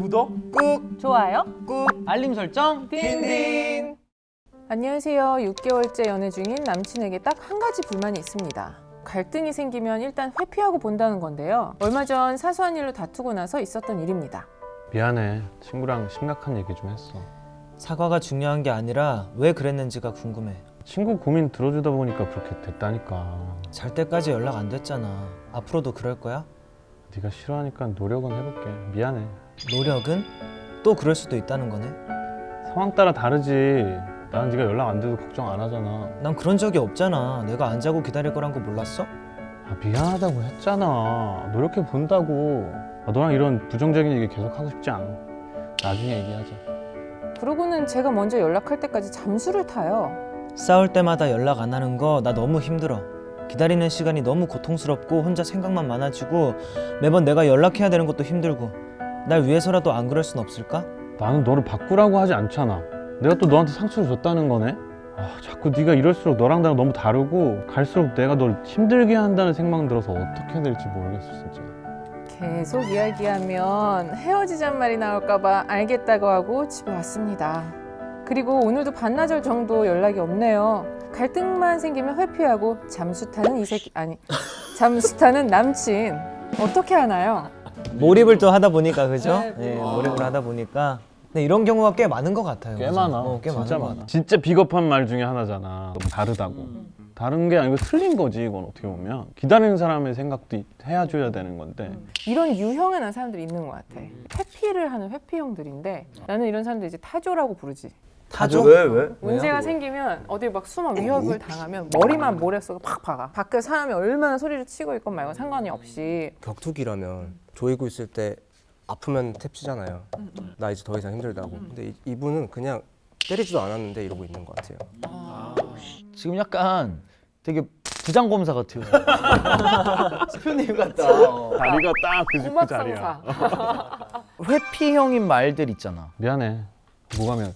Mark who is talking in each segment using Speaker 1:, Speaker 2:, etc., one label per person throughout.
Speaker 1: 구독 꾹
Speaker 2: 좋아요.
Speaker 1: 꾹 알림 설정 딘딘
Speaker 2: 안녕하세요. 6개월째 연애 중인 남친에게 딱 한 가지 불만이 있습니다. 갈등이 생기면 일단 회피하고 본다는 건데요. 얼마 전 사소한 일로 다투고 나서 있었던 일입니다.
Speaker 3: 미안해 친구랑 심각한 얘기 좀 했어
Speaker 4: 사과가 중요한 게 아니라 왜 그랬는지가 궁금해.
Speaker 3: 친구 고민 들어주다 보니까 그렇게 됐다니까
Speaker 4: 잘 때까지 연락 안 됐잖아. 앞으로도 그럴 거야?
Speaker 3: 네가 싫어하니까 노력은 해볼게 미안해
Speaker 4: 노력은? 또 그럴 수도 있다는 거네.
Speaker 3: 상황 따라 다르지 나는 네가 연락 안 돼도 걱정 안 하잖아
Speaker 4: 난 그런 적이 없잖아. 내가 안 자고 기다릴 거란 거 몰랐어?
Speaker 3: 아, 미안하다고 했잖아 노력해 본다고 아, 너랑 이런 부정적인 얘기 계속 하고 싶지 않아 나중에 얘기하자
Speaker 2: 그러고는 제가 먼저 연락할 때까지 잠수를 타요.
Speaker 4: 싸울 때마다 연락 안 하는 거 나 너무 힘들어. 기다리는 시간이 너무 고통스럽고 혼자 생각만 많아지고 매번 내가 연락해야 되는 것도 힘들고 날 위해서라도 안 그럴 순 없을까?
Speaker 3: 나는 너를 바꾸라고 하지 않잖아 내가 또 너한테 상처를 줬다는 거네 아, 자꾸 네가 이럴수록 너랑 나랑 너무 다르고 갈수록 내가 널 힘들게 한다는 생각 들어서 어떻게 해야 될지 모르겠어 진짜
Speaker 2: 계속 이야기하면 헤어지잔 말이 나올까봐 알겠다고 하고 집에 왔습니다. 그리고 오늘도 반나절 정도 연락이 없네요. 갈등만 생기면 회피하고 잠수 타는 이 새끼 아니 잠수 타는 남친 어떻게 하나요?
Speaker 4: 몰입을 또 하다 보니까 그죠?
Speaker 2: 네,
Speaker 4: 네, 몰입을 하다 보니까 근데 이런 경우가 꽤 많은 것 같아요.
Speaker 3: 꽤
Speaker 4: 그죠?
Speaker 3: 많아
Speaker 4: 어, 꽤
Speaker 3: 진짜
Speaker 4: 많은 것
Speaker 3: 많아
Speaker 4: 같아.
Speaker 3: 진짜 비겁한 말 중에 하나잖아 너무 다르다고 다른 게 아니고 틀린 거지 이건 어떻게 보면 기다리는 사람의 생각도 이- 해줘야 되는 건데
Speaker 2: 이런 유형의 난 사람들이 있는 것 같아. 회피를 하는 회피형들인데 나는 이런 사람들 이제 타조라고 부르지.
Speaker 4: 타조?
Speaker 1: 왜 왜?
Speaker 2: 문제가 생기면 어디 막 숨어 위협을 당하면 머리만 모래 속에 팍 박아. 밖에 사람이 얼마나 소리를 치고 있건 말건 상관이 없이
Speaker 5: 격투기라면 조이고 있을 때 아프면 탭치잖아요. 나 이제 더 이상 힘들다고. 근데 이, 이분은 그냥 때리지도 않았는데 이러고 있는 것 같아요.
Speaker 1: 지금 약간 되게 부장검사 같아요 대표님 같다
Speaker 3: 다리가 딱그 그 자리야.
Speaker 1: 회피형인 말들 있잖아
Speaker 3: 미안해 뭐가면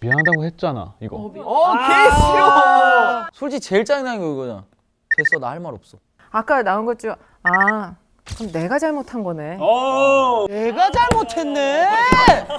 Speaker 3: 미안하다고 했잖아 이거
Speaker 1: 어 개 싫어 솔직히 제일 짜증나는 거 이거잖아 됐어 나 할 말 없어
Speaker 2: 아까 나온 것 중 아. 그럼 내가 잘못한 거네.
Speaker 1: 내가 잘못했네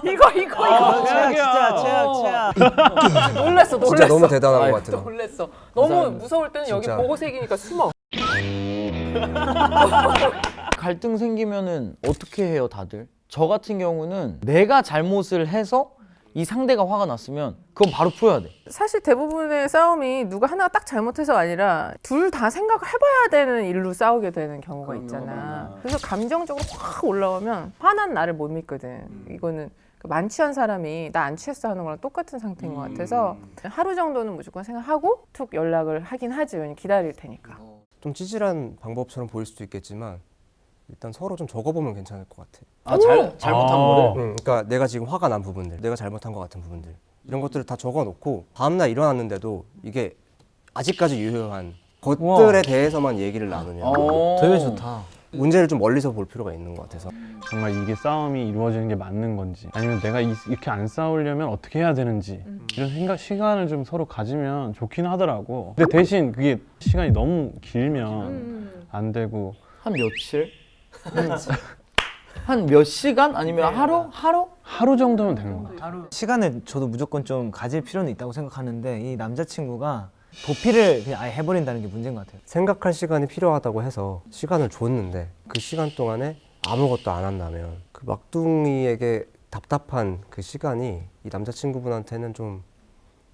Speaker 2: 이거 이거 이거.
Speaker 4: 최악 진짜 최악 최악.
Speaker 2: 놀랬어 놀랬어.
Speaker 5: 진짜 너무 대단한
Speaker 1: 아이,
Speaker 5: 것 같아요.
Speaker 2: 놀랬어. 너무 무서울 때는 여기
Speaker 5: 진짜.
Speaker 2: 보고색이니까 숨어.
Speaker 1: 갈등 생기면은 어떻게 해요 다들? 저 같은 경우는 내가 잘못을 해서 이 상대가 화가 났으면 그건 바로 풀어야 돼
Speaker 2: 사실 대부분의 싸움이 누가 하나가 딱 잘못해서 아니라 둘 다 생각을 해봐야 되는 일로 싸우게 되는 경우가 있잖아. 그래서 감정적으로 확 올라오면 화난 나를 못 믿거든. 이거는 그 만취한 사람이 나 안 취했어 하는 거랑 똑같은 상태인 것 같아서 하루 정도는 무조건 생각하고 툭 연락을 하긴 하지. 왜냐면 기다릴 테니까.
Speaker 5: 좀 찌질한 방법처럼 보일 수도 있겠지만 일단 서로 좀 적어보면 괜찮을 것 같아.
Speaker 1: 아 잘, 잘못한
Speaker 3: 아.
Speaker 1: 거를?
Speaker 5: 응, 그러니까 내가 지금 화가 난 부분들, 내가 잘못한 것 같은 부분들 이런 것들을 다 적어놓고 다음날 일어났는데도 이게 아직까지 유효한 것들에 대해서만 얘기를 나누면
Speaker 1: 어.
Speaker 4: 되게 좋다.
Speaker 5: 문제를 좀 멀리서 볼 필요가 있는 것 같아서
Speaker 3: 정말 이게 싸움이 이루어지는 게 맞는 건지 아니면 내가 이, 이렇게 안 싸우려면 어떻게 해야 되는지 이런 생각 시간을 좀 서로 가지면 좋긴 하더라고 근데 대신 그게 시간이 너무 길면 안 되고
Speaker 1: 한 며칠? 한몇 시간? 아니면 하루? 하루?
Speaker 3: 하루 정도면 되는 것 같아
Speaker 4: 시간을 저도 무조건 좀 가질 필요는 있다고 생각하는데 이 남자친구가 도피를 그냥 아예 해버린다는 게 문제인 것 같아요.
Speaker 5: 생각할 시간이 필요하다고 해서 시간을 줬는데 그 시간 동안에 아무것도 안 한다면 그 막둥이에게 답답한 그 시간이 이 남자친구분한테는 좀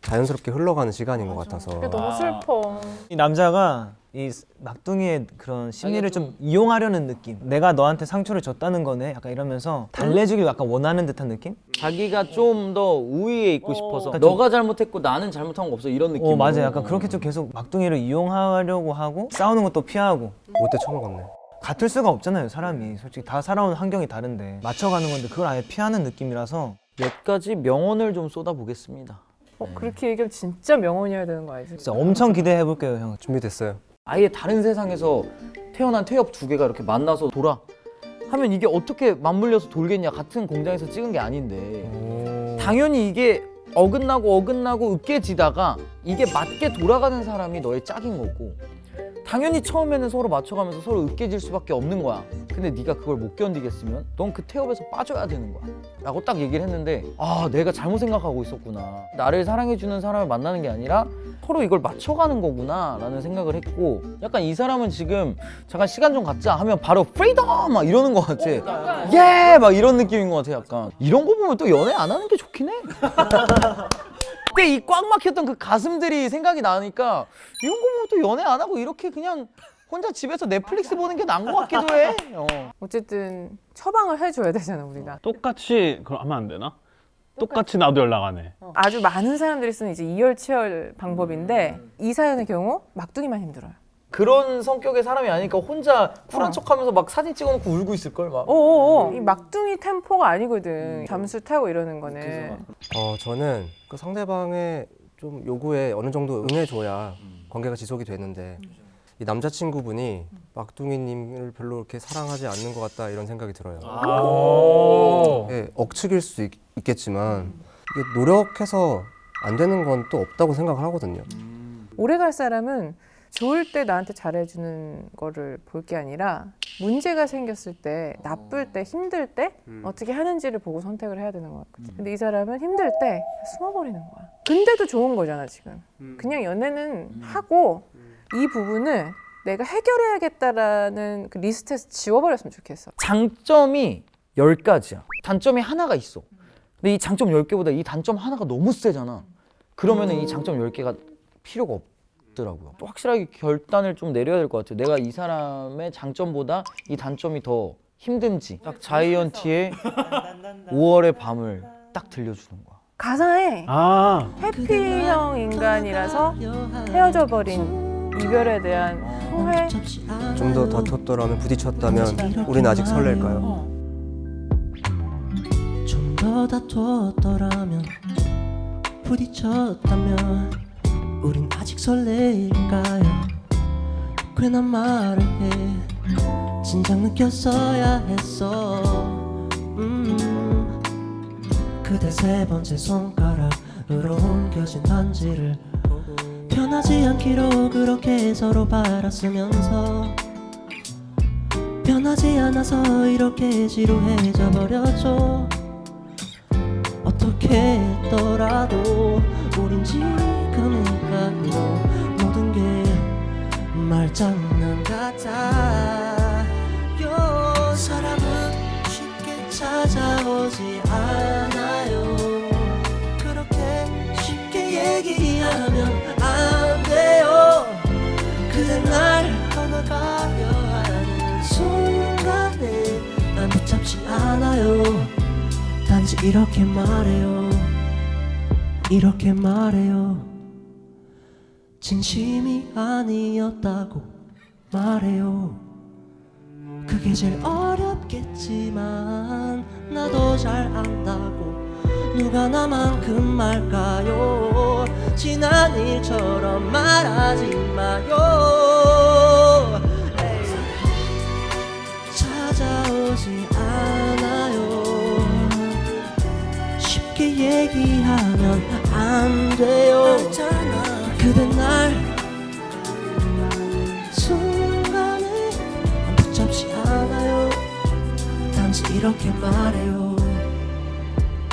Speaker 5: 자연스럽게 흘러가는 시간인 것 같아서
Speaker 2: 그게 너무 슬퍼.
Speaker 4: 이 남자가 이 막둥이의 그런 심리를 좀 이용하려는 느낌. 내가 너한테 상처를 줬다는 거네. 약간 이러면서 달래주길 약간 원하는 듯한 느낌?
Speaker 1: 자기가 좀 더 우위에 있고 싶어서 너가 잘못했고 나는 잘못한 거 없어 이런 느낌
Speaker 4: 어 맞아. 약간 그렇게 좀 계속 막둥이를 이용하려고 하고 싸우는 것도 피하고
Speaker 5: 못돼 처먹었네
Speaker 4: 같을 수가 없잖아요. 사람이 솔직히 다 살아온 환경이 다른데 맞춰가는 건데 그걸 아예 피하는 느낌이라서
Speaker 1: 몇 가지 명언을 좀 쏟아보겠습니다
Speaker 2: 어, 그렇게 얘기하면 진짜 명언이어야 되는 거 알지?
Speaker 4: 진짜 엄청 기대해 볼게요, 형.
Speaker 5: 준비됐어요
Speaker 1: 아예 다른 세상에서 태어난 태엽 두 개가 이렇게 만나서 돌아. 하면 이게 어떻게 맞물려서 돌겠냐 같은 공장에서 찍은 게 아닌데. 당연히 이게 어긋나고 어긋나고 으깨지다가 이게 맞게 돌아가는 사람이 너의 짝인 거고 당연히 처음에는 서로 맞춰가면서 서로 으깨질 수밖에 없는 거야. 근데 네가 그걸 못 견디겠으면 넌 그 태엽에서 빠져야 되는 거야. 라고 딱 얘기를 했는데 아 내가 잘못 생각하고 있었구나. 나를 사랑해주는 사람을 만나는 게 아니라 서로 이걸 맞춰가는 거구나 라는 생각을 했고 약간 이 사람은 지금 잠깐 시간 좀 갖자 하면 바로 freedom 막 이러는 것 같아. 예! 막 이런 느낌인 것 같아 약간. 이런 거 보면 또 연애 안 하는 게 좋긴 해. 그때 이 꽉 막혔던 그 가슴들이 생각이 나니까 이런 거 보면 또 연애 안 하고 이렇게 그냥 혼자 집에서 넷플릭스 보는 게 나은 것 같기도 해. 어.
Speaker 2: 어쨌든 처방을 해줘야 되잖아 우리가.
Speaker 3: 똑같이 그럼 하면 안 되나? 똑같이 나도 연락 안 해.
Speaker 2: 아주 많은 사람들이 쓰는 이제 이열치열 방법인데 이 사연의 경우 막둥이만 힘들어요.
Speaker 1: 그런 성격의 사람이 아니니까 혼자 쿨한 척하면서 막 사진 찍어놓고 울고 있을 걸 막.
Speaker 2: 오오오 이 막둥이 템포가 아니거든. 잠수 타고 이러는 거는.
Speaker 5: 어 저는 그 상대방의 좀 요구에 어느 정도 응해줘야 관계가 지속이 되는데 이 남자친구분이 막둥이님을 별로 이렇게 사랑하지 않는 것 같다 이런 생각이 들어요. 예, 억측일 수 있, 겠지만 이게 노력해서 안 되는 건 또 없다고 생각을 하거든요.
Speaker 2: 오래 갈 사람은 좋을 때 나한테 잘해주는 거를 볼 게 아니라 문제가 생겼을 때 나쁠 때 힘들 때 어떻게 하는지를 보고 선택을 해야 되는 것 같거든. 근데 이 사람은 힘들 때 숨어버리는 거야. 근데도 좋은 거잖아 지금. 그냥 연애는 하고 이 부분을 내가 해결해야겠다라는 그 리스트에서 지워버렸으면 좋겠어.
Speaker 1: 장점이 10가지야. 단점이 하나가 있어. 근데 이 장점 10개보다 이 단점 하나가 너무 세잖아. 그러면 은 이 장점 10개가 필요가 없 더라고요. 또 확실하게 결단을 좀 내려야 될 것 같아요. 내가 이 사람의 장점보다 이 단점이 더 힘든지. 딱 자이언티의 5월의 밤을 딱 들려주는 거야.
Speaker 2: 가사에
Speaker 3: 아
Speaker 2: 해피형 인간이라서 헤어져 버린 이별에 대한 후회
Speaker 5: 좀 더 다퉜더라면 부딪혔다면 우린 아직 설렐까요?
Speaker 6: 좀 더 다투었더라면 부딪혔다면 우린 아직 설레일까요? 괜한 말을 해. 진작 느꼈어야 했어. 음. 그대 세 번째 손가락으로 옮겨진 반지를 변하지 않기로 그렇게 서로 바랐으면서 변하지 않아서 이렇게 지루해져 버렸죠. 어떻게 했더라도 장난 같아요. 사람은 쉽게 찾아오지 않아요. 그렇게 쉽게 얘기하면 안 돼요. 그대 날 떠나가려 하는 순간에 난 붙잡지 않아요. 단지 이렇게 말해요. 이렇게 말해요 진심이 아니었다고 말해요. 그게 제일 어렵겠지만 나도 잘 안다고 누가 나만큼 말까요? 지난 일처럼 말하지 마요. 찾아오지 않아요. 쉽게 얘기하면 안 돼요 그대 날 순간에 붙잡지 않아요 단지 이렇게 말해요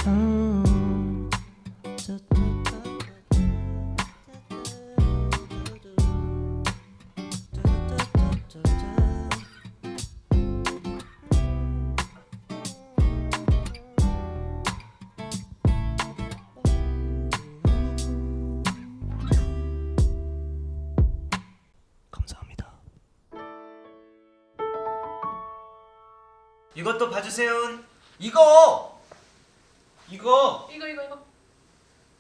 Speaker 6: 음.
Speaker 4: 이것도 봐주세요.
Speaker 1: 이거!
Speaker 4: 이거
Speaker 2: 이거 이거 이거